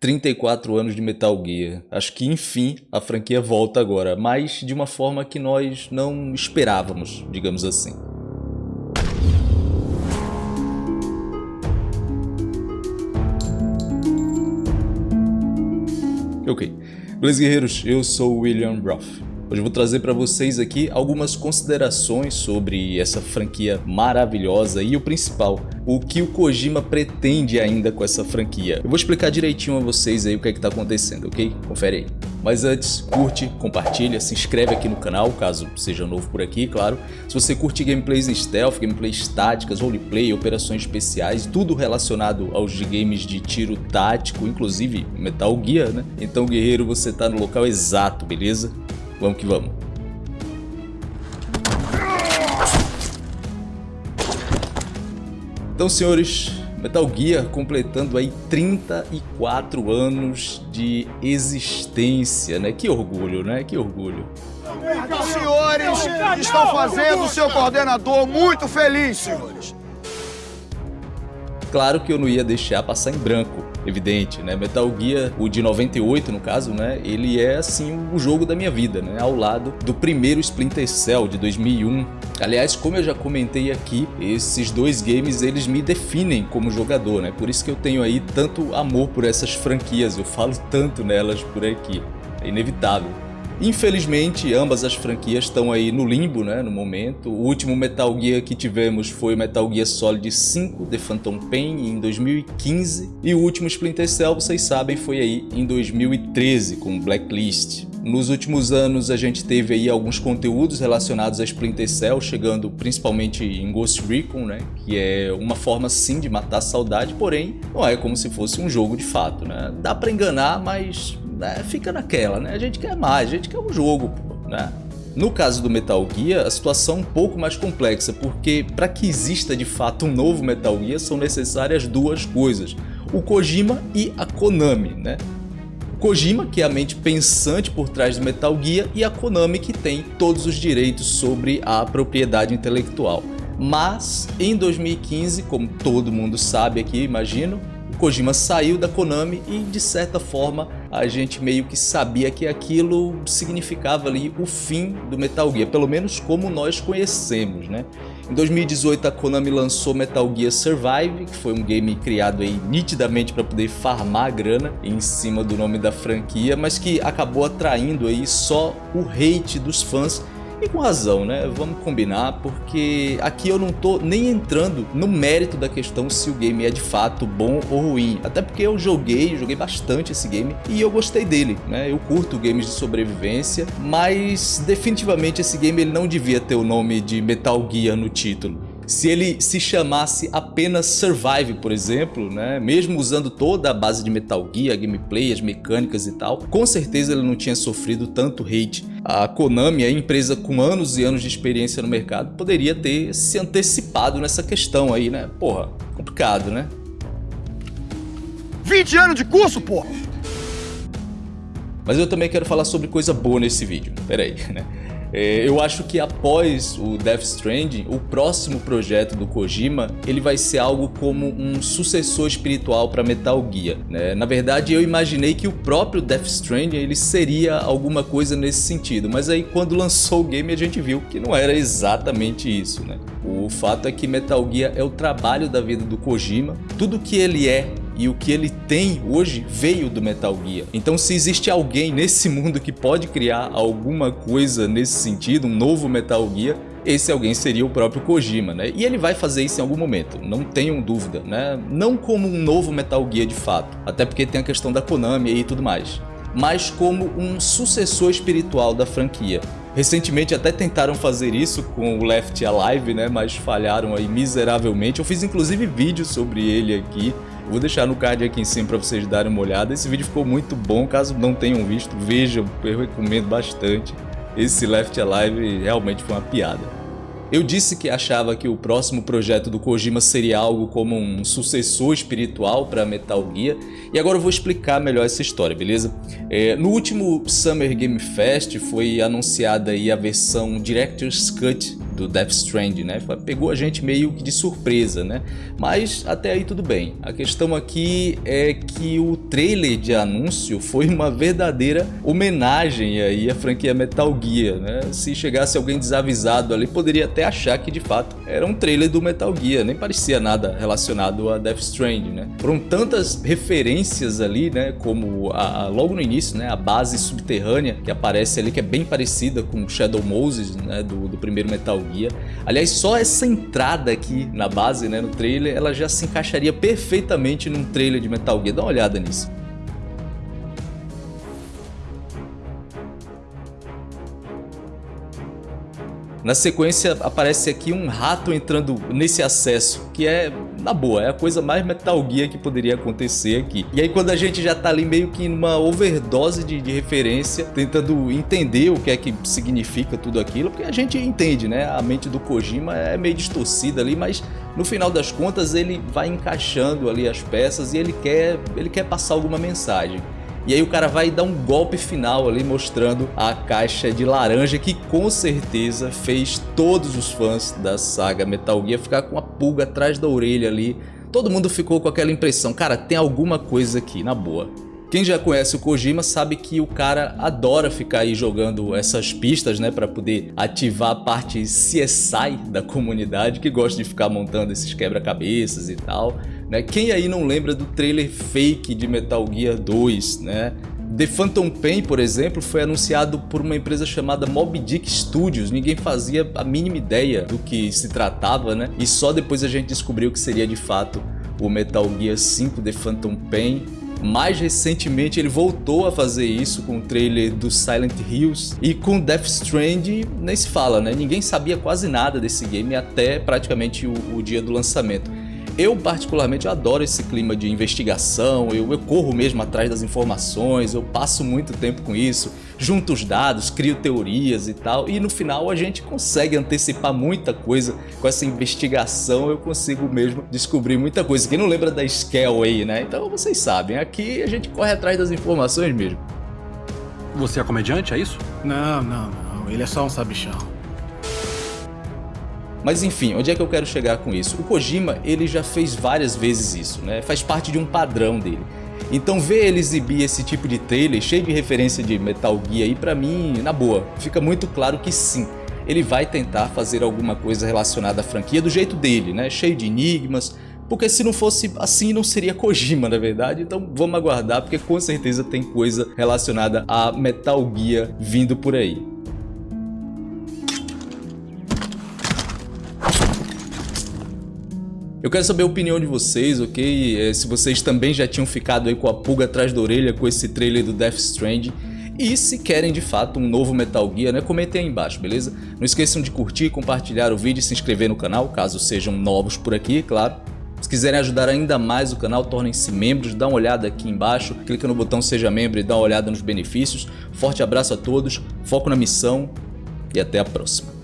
34 anos de Metal Gear. Acho que enfim a franquia volta agora, mas de uma forma que nós não esperávamos, digamos assim. Ok. Beleza, guerreiros? Eu sou William Roth. Hoje eu vou trazer para vocês aqui algumas considerações sobre essa franquia maravilhosa e o principal, o que o Kojima pretende ainda com essa franquia. Eu vou explicar direitinho a vocês aí o que é que tá acontecendo, ok? Confere aí. Mas antes, curte, compartilha, se inscreve aqui no canal, caso seja novo por aqui, claro. Se você curte gameplays stealth, gameplays táticas, roleplay, operações especiais, tudo relacionado aos games de tiro tático, inclusive Metal Gear, né? Então, guerreiro, você tá no local exato, beleza? Vamos que vamos. Então, senhores, Metal Gear completando aí 34 anos de existência, né? Que orgulho, né? Que orgulho. Os senhores estão fazendo o seu coordenador muito feliz, senhores. Claro que eu não ia deixar passar em branco evidente, né? Metal Gear, o de 98 no caso, né? Ele é assim o jogo da minha vida, né? Ao lado do primeiro Splinter Cell de 2001. Aliás, como eu já comentei aqui, esses dois games eles me definem como jogador, né? Por isso que eu tenho aí tanto amor por essas franquias, eu falo tanto nelas por aqui. É inevitável. Infelizmente, ambas as franquias estão aí no limbo, né, no momento. O último Metal Gear que tivemos foi o Metal Gear Solid 5, The Phantom Pain, em 2015. E o último Splinter Cell, vocês sabem, foi aí em 2013, com Blacklist. Nos últimos anos a gente teve aí alguns conteúdos relacionados a Splinter Cell, chegando principalmente em Ghost Recon, né? Que é uma forma sim de matar a saudade, porém não é como se fosse um jogo de fato, né? Dá pra enganar, mas né, fica naquela, né? A gente quer mais, a gente quer um jogo, né? No caso do Metal Gear, a situação é um pouco mais complexa, porque para que exista de fato um novo Metal Gear são necessárias duas coisas, o Kojima e a Konami, né? Kojima, que é a mente pensante por trás do Metal Gear, e a Konami, que tem todos os direitos sobre a propriedade intelectual. Mas, em 2015, como todo mundo sabe aqui, imagino, Kojima saiu da Konami e de certa forma a gente meio que sabia que aquilo significava ali o fim do Metal Gear, pelo menos como nós conhecemos, né? Em 2018 a Konami lançou Metal Gear Survive, que foi um game criado aí nitidamente para poder farmar grana em cima do nome da franquia, mas que acabou atraindo aí só o hate dos fãs e com razão, né? Vamos combinar, porque aqui eu não tô nem entrando no mérito da questão se o game é de fato bom ou ruim. Até porque eu joguei, joguei bastante esse game e eu gostei dele, né? Eu curto games de sobrevivência, mas definitivamente esse game ele não devia ter o nome de Metal Gear no título se ele se chamasse apenas Survive, por exemplo, né? mesmo usando toda a base de Metal Gear, gameplay, as mecânicas e tal, com certeza ele não tinha sofrido tanto hate. A Konami, a empresa com anos e anos de experiência no mercado, poderia ter se antecipado nessa questão aí, né? Porra, complicado, né? 20 anos de curso, porra! Mas eu também quero falar sobre coisa boa nesse vídeo, pera aí, né? É, eu acho que após o Death Stranding, o próximo projeto do Kojima, ele vai ser algo como um sucessor espiritual para Metal Gear. Né? Na verdade, eu imaginei que o próprio Death Stranding ele seria alguma coisa nesse sentido, mas aí quando lançou o game a gente viu que não era exatamente isso. Né? O fato é que Metal Gear é o trabalho da vida do Kojima, tudo que ele é e o que ele tem hoje veio do Metal Gear. Então se existe alguém nesse mundo que pode criar alguma coisa nesse sentido, um novo Metal Gear, esse alguém seria o próprio Kojima, né? E ele vai fazer isso em algum momento, não tenham dúvida, né? Não como um novo Metal Gear de fato, até porque tem a questão da Konami e tudo mais, mas como um sucessor espiritual da franquia. Recentemente até tentaram fazer isso com o Left Alive, né? Mas falharam aí miseravelmente. Eu fiz inclusive vídeo sobre ele aqui Vou deixar no card aqui em cima para vocês darem uma olhada. Esse vídeo ficou muito bom, caso não tenham visto, vejam, eu recomendo bastante. Esse Left Alive realmente foi uma piada. Eu disse que achava que o próximo projeto do Kojima seria algo como um sucessor espiritual para Metal Gear, e agora eu vou explicar melhor essa história, beleza? É, no último Summer Game Fest foi anunciada aí a versão Director's Cut do Death Stranding, né? Pegou a gente meio que de surpresa, né? Mas até aí tudo bem. A questão aqui é que o trailer de anúncio foi uma verdadeira homenagem aí à franquia Metal Gear, né? Se chegasse alguém desavisado ali, poderia até achar que de fato era um trailer do Metal Gear, nem parecia nada relacionado a Death Stranding, né? Foram tantas referências ali, né? Como a, a, logo no início, né? A base subterrânea que aparece ali, que é bem parecida com Shadow Moses, né? Do, do primeiro Metal Aliás, só essa entrada aqui na base, né? No trailer, ela já se encaixaria perfeitamente num trailer de Metal Gear. Dá uma olhada nisso. Na sequência aparece aqui um rato entrando nesse acesso, que é, na boa, é a coisa mais Metal Gear que poderia acontecer aqui. E aí quando a gente já tá ali meio que numa overdose de, de referência, tentando entender o que é que significa tudo aquilo, porque a gente entende, né? A mente do Kojima é meio distorcida ali, mas no final das contas ele vai encaixando ali as peças e ele quer, ele quer passar alguma mensagem. E aí o cara vai dar um golpe final ali mostrando a caixa de laranja que com certeza fez todos os fãs da saga Metal Gear ficar com a pulga atrás da orelha ali. Todo mundo ficou com aquela impressão, cara, tem alguma coisa aqui, na boa. Quem já conhece o Kojima sabe que o cara adora ficar aí jogando essas pistas, né, para poder ativar a parte CSI da comunidade, que gosta de ficar montando esses quebra-cabeças e tal, né? Quem aí não lembra do trailer fake de Metal Gear 2, né? The Phantom Pain, por exemplo, foi anunciado por uma empresa chamada Mob Dick Studios. Ninguém fazia a mínima ideia do que se tratava, né? E só depois a gente descobriu que seria de fato o Metal Gear 5 The Phantom Pain mais recentemente ele voltou a fazer isso com o trailer do Silent Hills e com Death Stranding nem se fala, né? Ninguém sabia quase nada desse game até praticamente o, o dia do lançamento. Eu particularmente adoro esse clima de investigação, eu, eu, corro mesmo atrás das informações, eu passo muito tempo com isso, junto os dados, crio teorias e tal, e no final a gente consegue antecipar muita coisa com essa investigação, eu consigo mesmo descobrir muita coisa. Quem não lembra da Scale aí, né? Então vocês sabem, aqui a gente corre atrás das informações mesmo. Você é comediante, é isso? Não, não, não, ele é só um sabichão. Mas enfim, onde é que eu quero chegar com isso? O Kojima ele já fez várias vezes isso, né? faz parte de um padrão dele. Então ver ele exibir esse tipo de trailer cheio de referência de Metal Gear aí pra mim, na boa, fica muito claro que sim, ele vai tentar fazer alguma coisa relacionada à franquia do jeito dele, né? cheio de enigmas, porque se não fosse assim não seria Kojima na verdade, então vamos aguardar porque com certeza tem coisa relacionada a Metal Gear vindo por aí. Eu quero saber a opinião de vocês, ok? É, se vocês também já tinham ficado aí com a pulga atrás da orelha com esse trailer do Death Stranding. E se querem de fato um novo Metal Gear, né, comentem aí embaixo, beleza? Não esqueçam de curtir, compartilhar o vídeo e se inscrever no canal, caso sejam novos por aqui, claro. Se quiserem ajudar ainda mais o canal, tornem-se membros, dá uma olhada aqui embaixo, clica no botão seja membro e dá uma olhada nos benefícios. Forte abraço a todos, foco na missão e até a próxima.